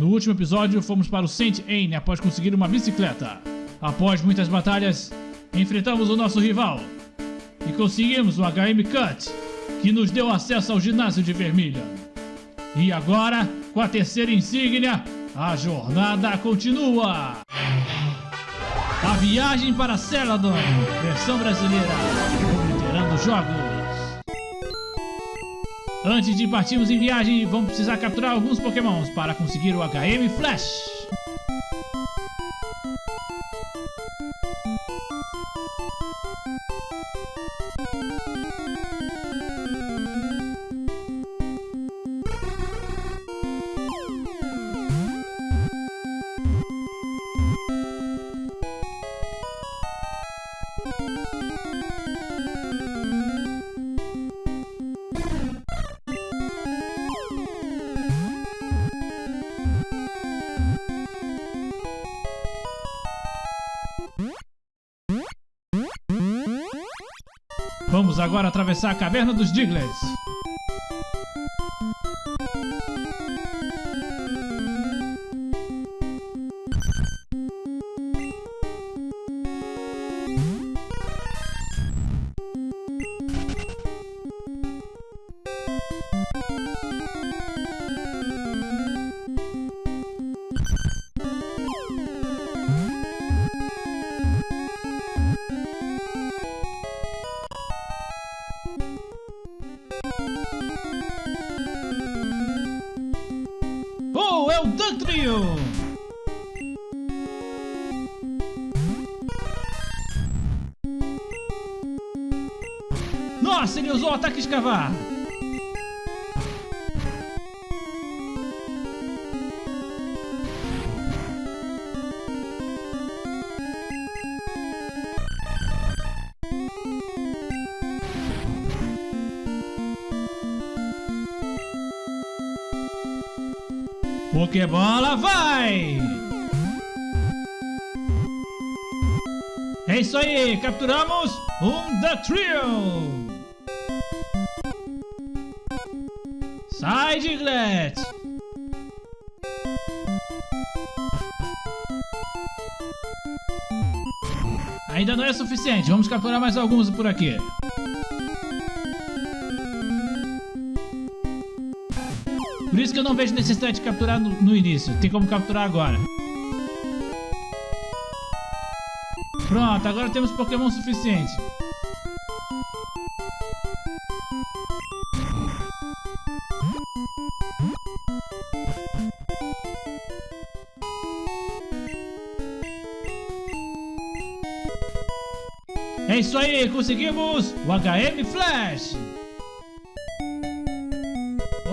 No último episódio, fomos para o Saint Anne após conseguir uma bicicleta. Após muitas batalhas, enfrentamos o nosso rival e conseguimos o HM Cut, que nos deu acesso ao ginásio de Vermilha. E agora, com a terceira insígnia, a jornada continua! A viagem para Celadon, versão brasileira, obliterando jogos. Antes de partirmos em viagem, vamos precisar capturar alguns pokémons para conseguir o HM Flash. Vamos agora atravessar a caverna dos Diglets. Pokébola vai! É isso aí, capturamos um The Trio! Sai, Diglett! Ainda não é suficiente, vamos capturar mais alguns por aqui. Isso que eu não vejo necessidade de capturar no, no início. Tem como capturar agora. Pronto, agora temos Pokémon suficiente. É isso aí, conseguimos o HM Flash!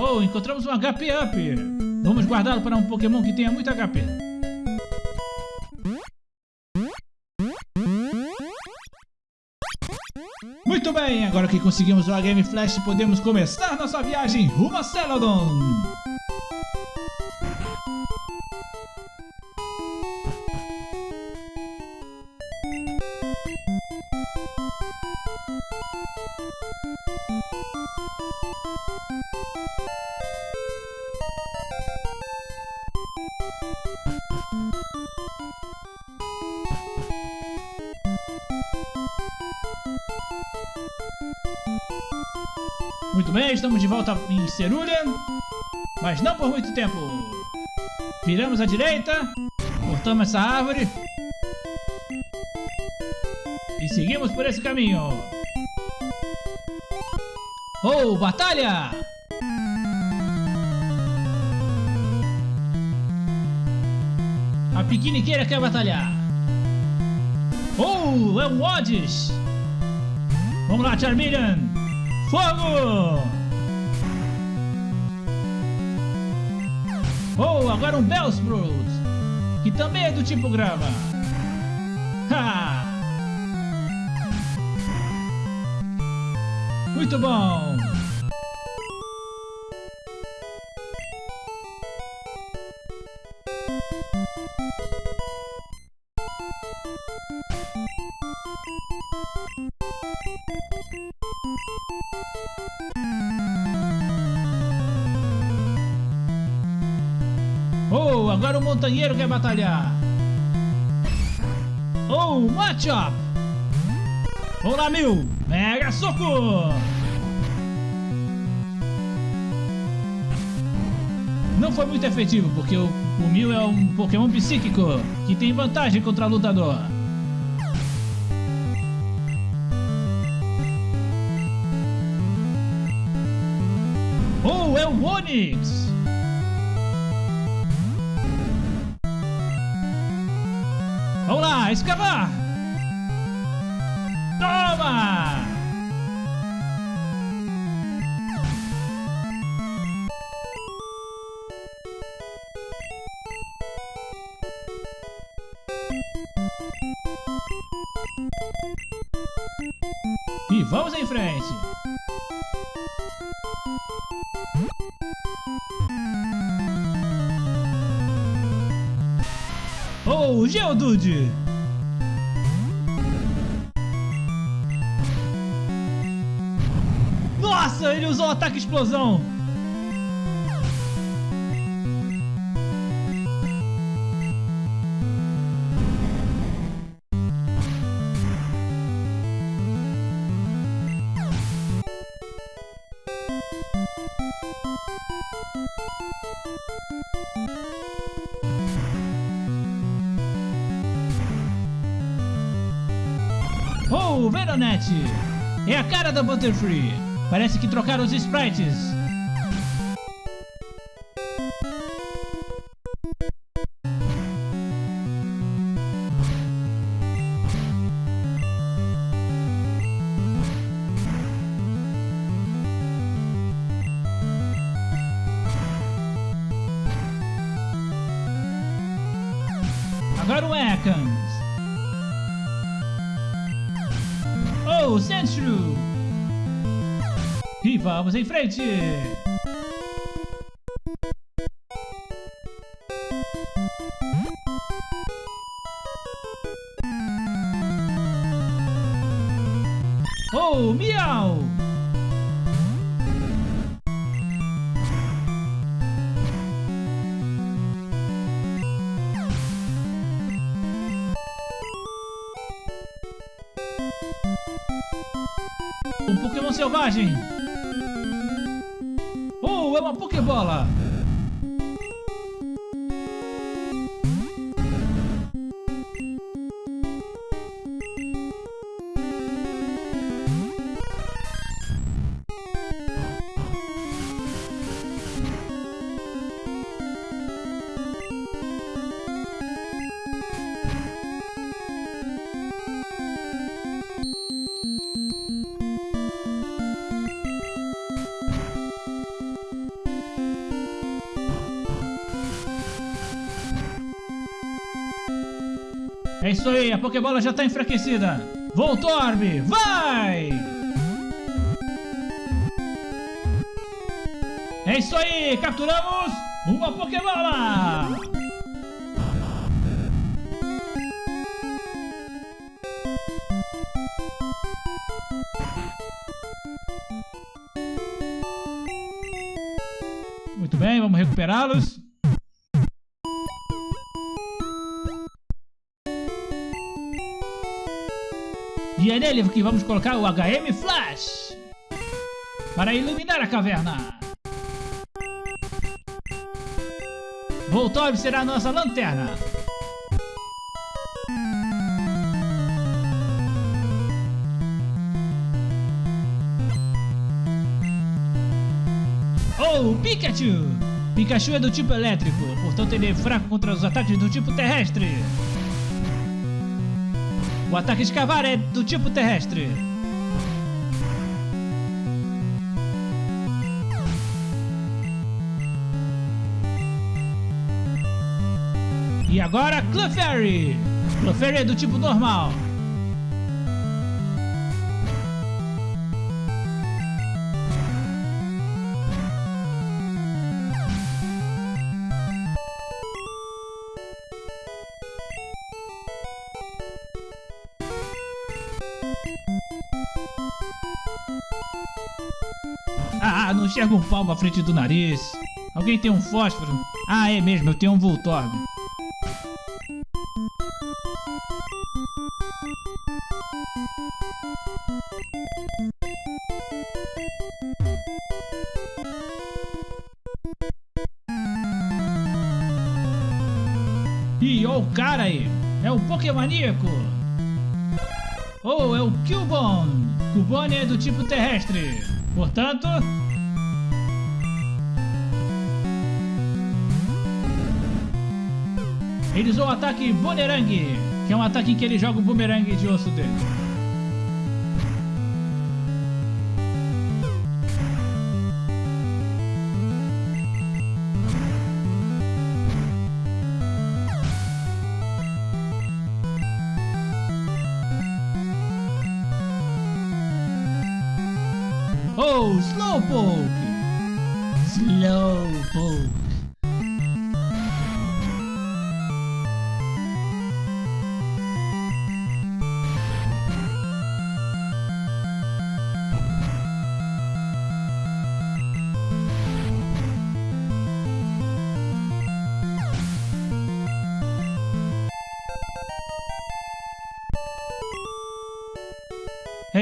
Oh, encontramos um HP Up! Vamos guardá-lo para um Pokémon que tenha muito HP. Muito bem, agora que conseguimos o HM Flash, podemos começar nossa viagem rumo a Celadon! De volta em Cerulean, mas não por muito tempo. Viramos à direita, cortamos essa árvore e seguimos por esse caminho. Oh, batalha! A piqueniqueira quer batalhar. Oh, é um Odds! Vamos lá, Charmeleon! Fogo! Oh, agora um Bellsprout, que também é do tipo grama. Ha! Muito bom! Quer batalhar. Oh, Machop. Olá, Mil. Mega soco. Não foi muito efetivo, porque o, o Mil é um Pokémon psíquico, que tem vantagem contra o lutador. Oh, é o Onix! Lá, escavar! Explosão! Oh, Veronete! É a cara da Butterfree! Parece que trocaram os sprites! Em frente! Oh, Miau! É isso aí, a Pokébola já tá enfraquecida. Voltorb, vai! É isso aí, capturamos uma Pokébola! Muito bem, vamos recuperá-los. É nele que vamos colocar o HM Flash para iluminar a caverna. Voltorb será a nossa lanterna. Oh, Pikachu! Pikachu é do tipo elétrico, portanto ele é fraco contra os ataques do tipo terrestre. O ataque de cavar é do tipo terrestre. E agora Clefairy. Clefairy é do tipo normal. Não enxerga um palmo à frente do nariz. Alguém tem um fósforo? Ah, é mesmo, eu tenho um Voltorb. Ih, ó o cara aí! É o Pokémoníaco! Oh, é o Cubone! Cubone é do tipo terrestre. Portanto... Usou o ataque Boomerang, que é um ataque em que ele joga o boomerang de osso dele. Oh! Slowpoke.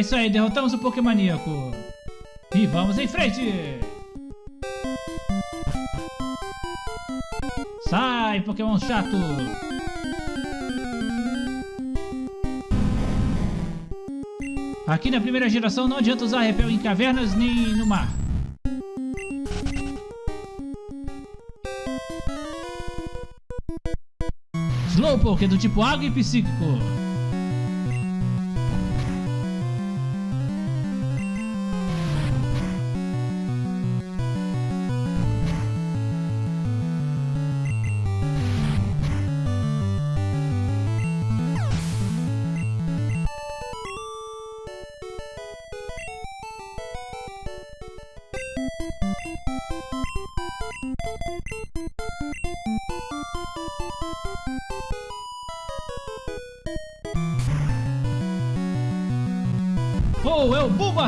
Isso aí, derrotamos o Pokémoníaco. E vamos em frente! Sai, Pokémon chato! Aqui na primeira geração não adianta usar repel em cavernas nem no mar. Slowpoke é do tipo água e psíquico.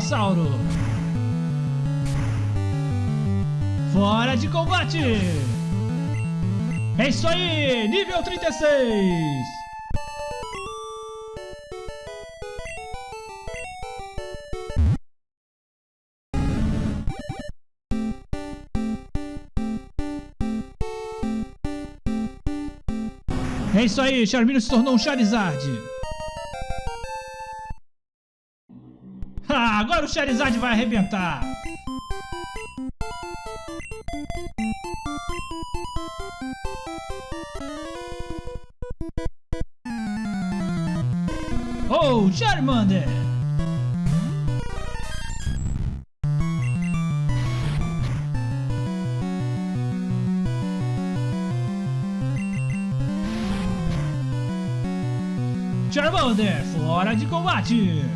O Bulbasauro! Fora de combate! É isso aí! Nível 36! É isso aí, Charmeleon se tornou um Charizard! Agora o Charizard vai arrebentar! Oh, Charmander! Charmander, fora de combate!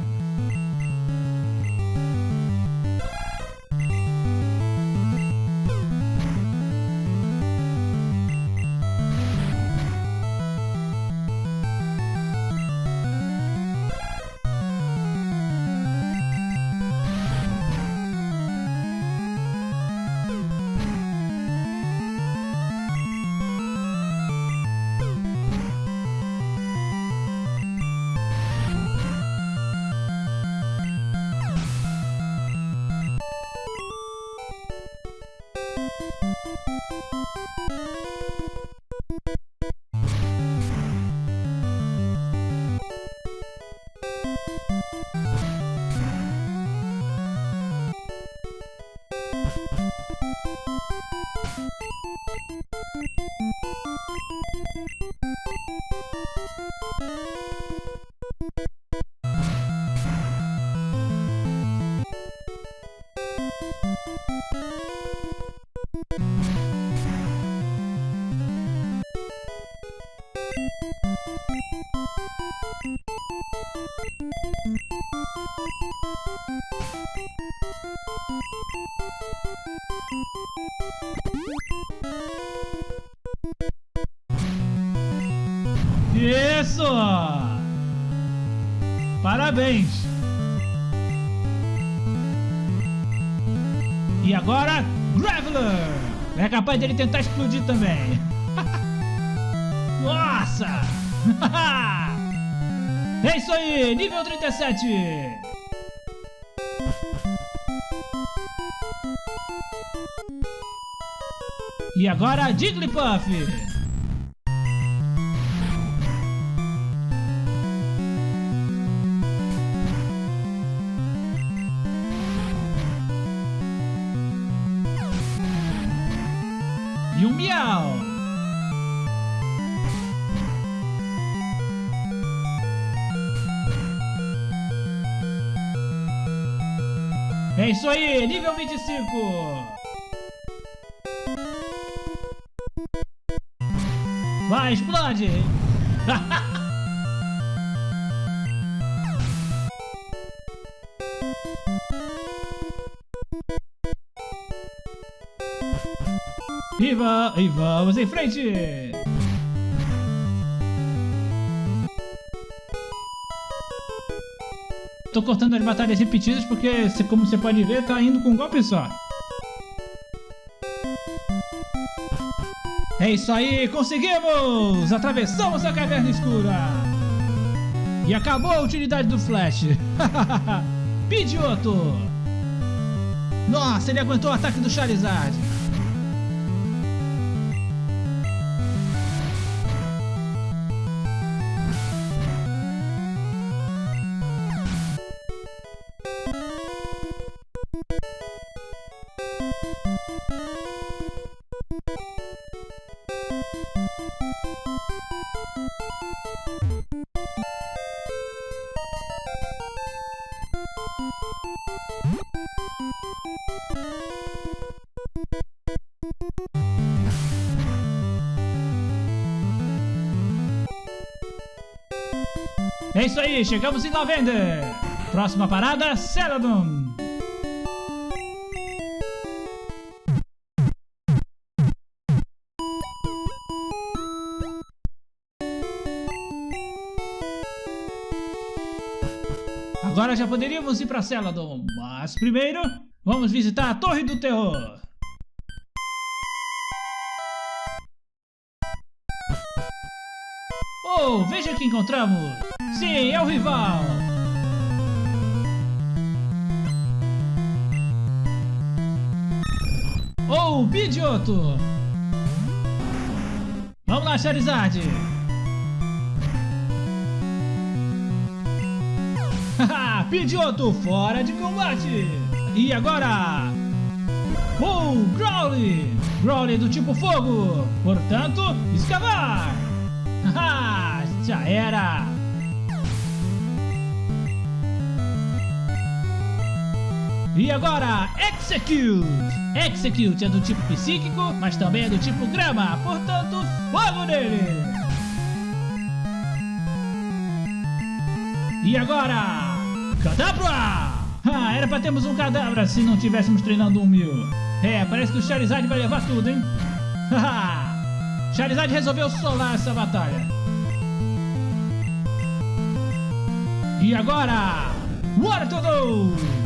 Isso! Parabéns! E agora, Graveler! É capaz dele tentar explodir também. Nossa! é isso aí, nível 37. E agora Jigglypuff. É isso aí, nível 25. Vai, explode! Viva! E vamos em frente! Tô cortando as batalhas repetidas porque, como você pode ver, tá indo com um golpe só. É isso aí, conseguimos! Atravessamos a caverna escura! E acabou a utilidade do Flash! Pidioto! Nossa, ele aguentou o ataque do Charizard! É isso aí, chegamos em Lavender. Próxima parada, Celadon. Agora já poderíamos ir para Celadon, mas primeiro vamos visitar a Torre do Terror. Oh, veja que encontramos! Sim, é o rival! Oh, Pidgeotto! Vamos lá, Charizard! Haha, Pidgeotto fora de combate! E agora? Oh, Growly! Growly do tipo fogo! Portanto, escavar! Haha, já era! E agora, Execute! Execute é do tipo psíquico, mas também é do tipo grama, portanto, fogo nele! E agora, Cadabra! Ah, era pra termos um Cadabra se não tivéssemos treinando um mil. É, parece que o Charizard vai levar tudo, hein? Haha! Charizard resolveu solar essa batalha. E agora, Watertodo!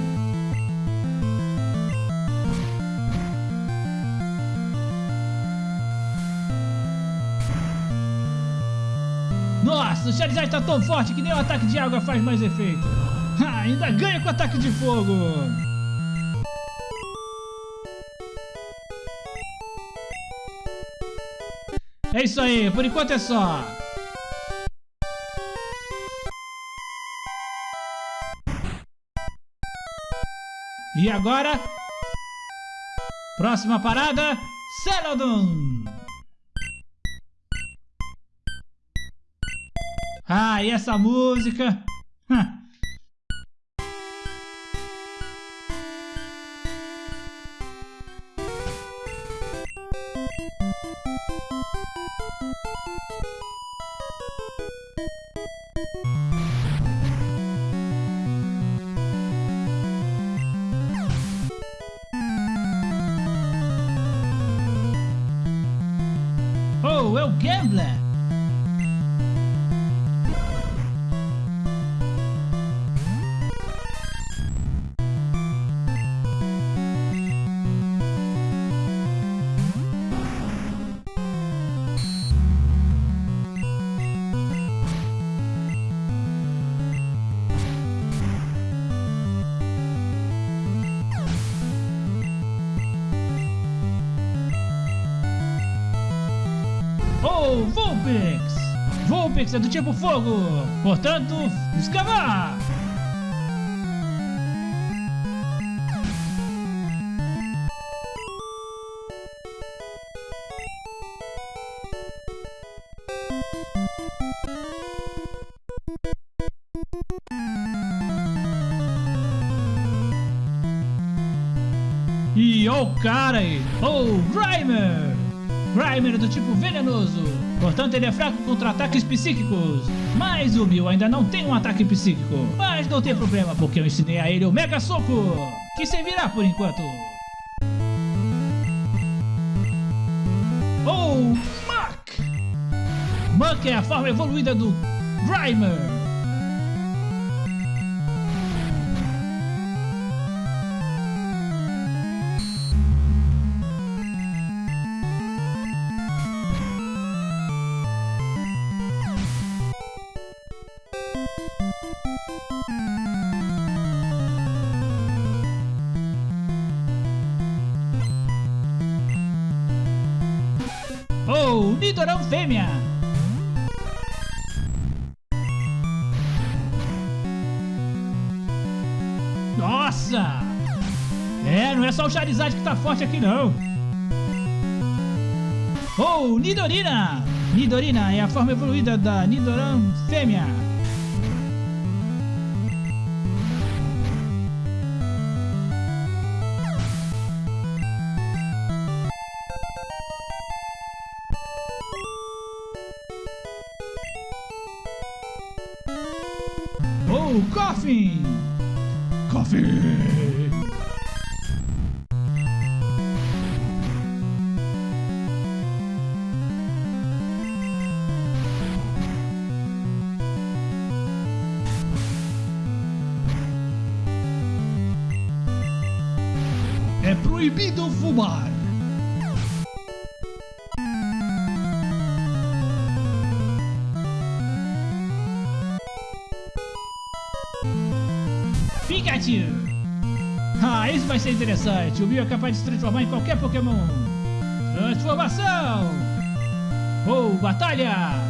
Nossa, o Charizard tá tão forte que nem o ataque de água faz mais efeito. Ha, ainda ganha com o ataque de fogo. É isso aí, por enquanto é só. E agora, próxima parada, Celadon. Ah, e essa música? Oh, é o Gambler! Do tipo fogo, portanto, escavar! E o cara aí, o Grimer! Grimer do tipo venenoso, portanto ele é fraco contra ataques psíquicos. Mas o Bill ainda não tem um ataque psíquico. Mas não tem problema, porque eu ensinei a ele o Mega Soco, que servirá por enquanto. Oh, Muck! Muck é a forma evoluída do Grimer. Charizard que tá forte aqui não. Oh, Nidorina! Nidorina é a forma evoluída da Nidorão fêmea. Fumar. Pikachu! Ah, isso vai ser interessante. O Mew é capaz de se transformar em qualquer Pokémon. Transformação! Ou oh, batalha!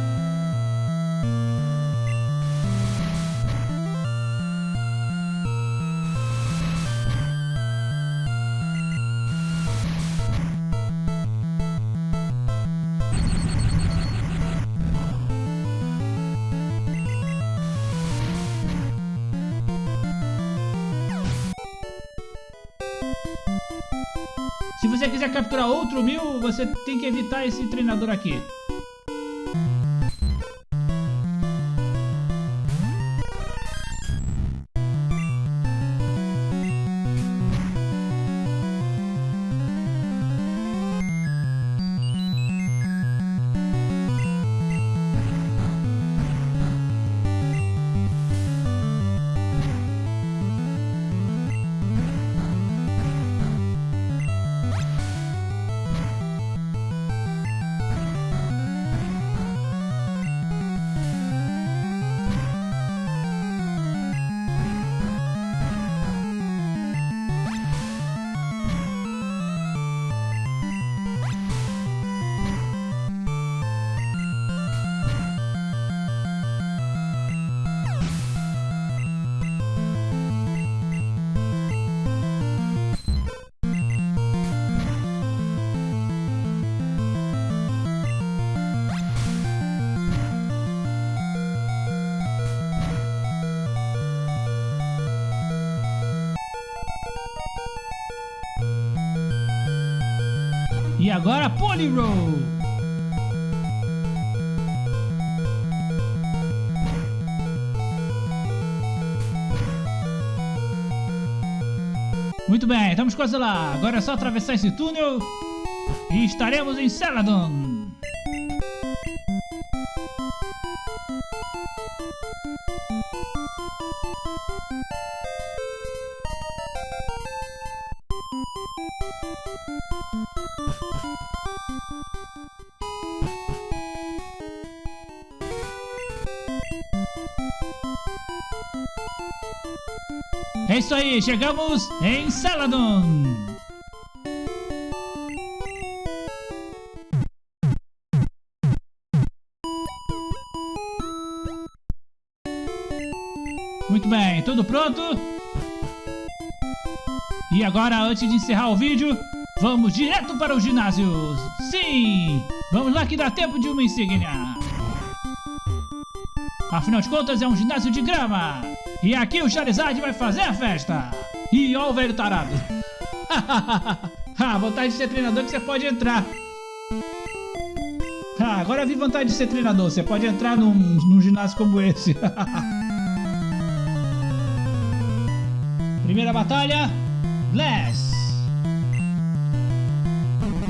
Se você quiser capturar outro mil, você tem que evitar esse treinador aqui. Agora Poliroll! Muito bem, estamos quase lá. Agora é só atravessar esse túnel e estaremos em Celadon. É isso aí, chegamos em Saladon. Muito bem, tudo pronto? E agora, antes de encerrar o vídeo, vamos direto para os ginásios. Sim! Vamos lá que dá tempo de uma insígnia. Afinal de contas, é um ginásio de grama. E aqui o Charizard vai fazer a festa. E ó o velho tarado. ah, vontade de ser treinador que você pode entrar. Ah, agora vi vontade de ser treinador. Você pode entrar num, num ginásio como esse. Primeira batalha. Bless.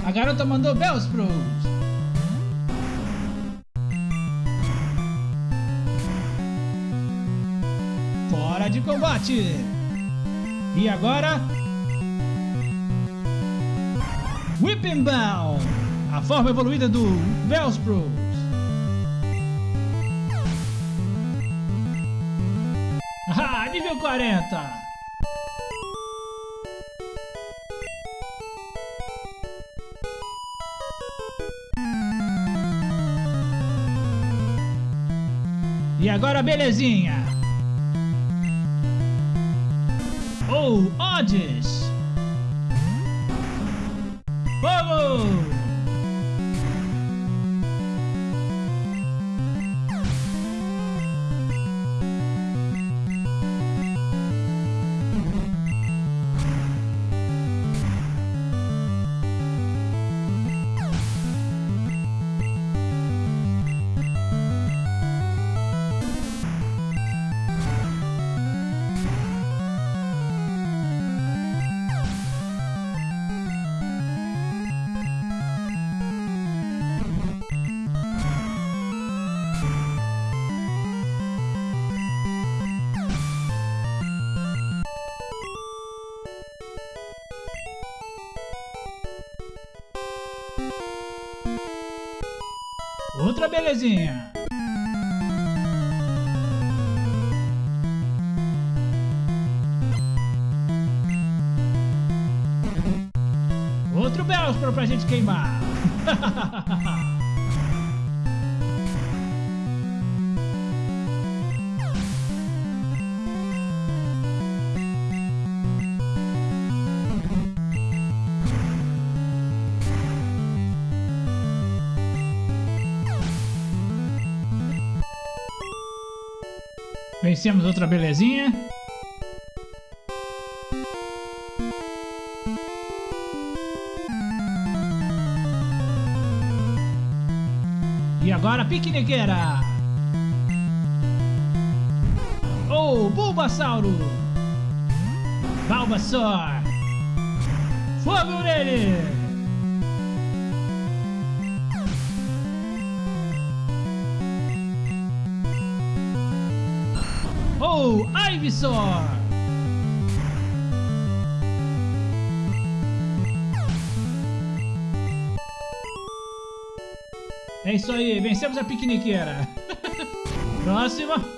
A garota mandou Bellsprout. Fora combate. E agora? Whipping Bell. A forma evoluída do Bellsprout. Ah, nível 40. E agora, belezinha! Oh, Outra belezinha. Outro Bellspro pra gente queimar. Vencemos outra belezinha. E agora, piqueniqueira! Oh, Bulbasauro! Bulbasaur! Fogo nele! Ivysaur! É isso aí, vencemos a piqueniqueira. Próxima.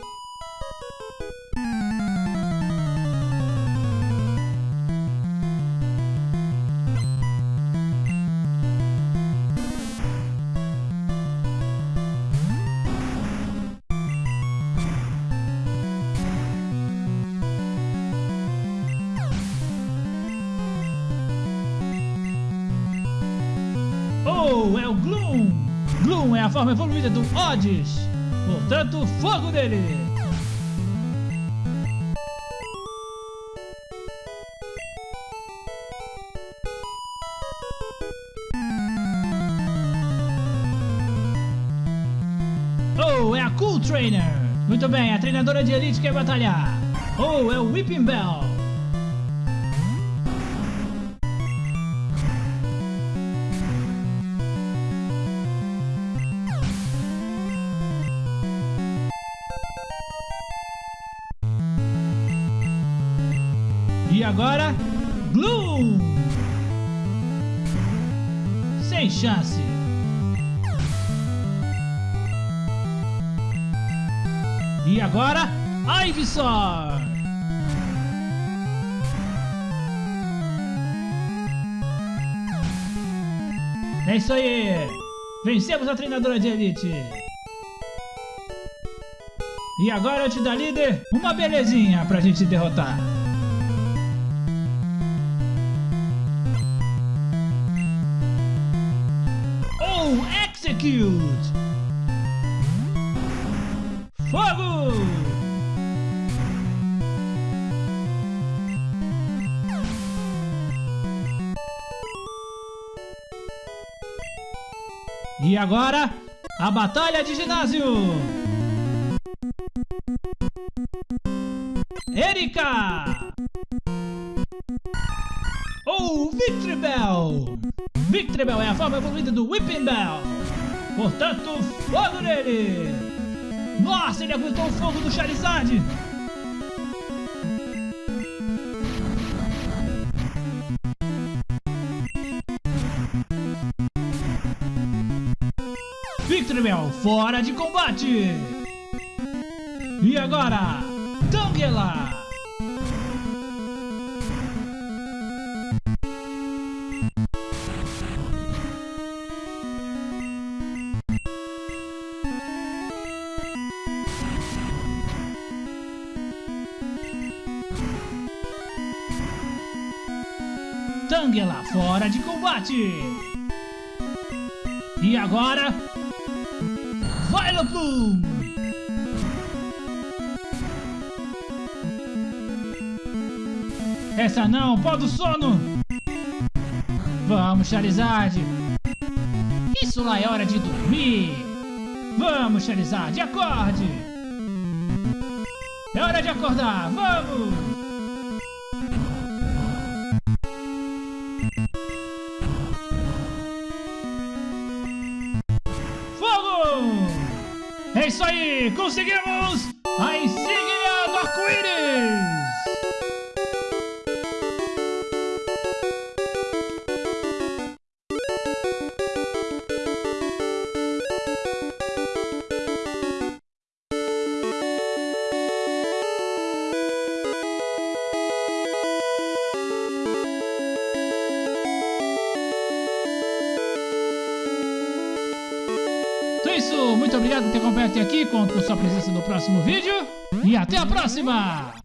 Gloom é a forma evoluída do Odds. Portanto, fogo dele! Oh, é a Cool Trainer! Muito bem, a treinadora de elite quer batalhar. Oh, é o Whipping Bell! Agora, Ivysaur! É isso aí! Vencemos a treinadora de elite! E agora antes da líder, uma belezinha pra gente derrotar. Oh, execute! E agora, a batalha de ginásio! Erika! Ou Victory Bell! Victory Bell é a forma evoluída do Whipping Bell! Portanto, fogo nele! Nossa, ele aguentou o fogo do Charizard! Victory Bell fora de combate! E agora, Tangela! Tangela fora de combate! E agora, Violet Bloom! Essa não, pó do sono! Vamos, Charizard! Isso lá é hora de dormir! Vamos, Charizard, acorde! É hora de acordar, vamos! Conseguimos presença no próximo vídeo e até a próxima!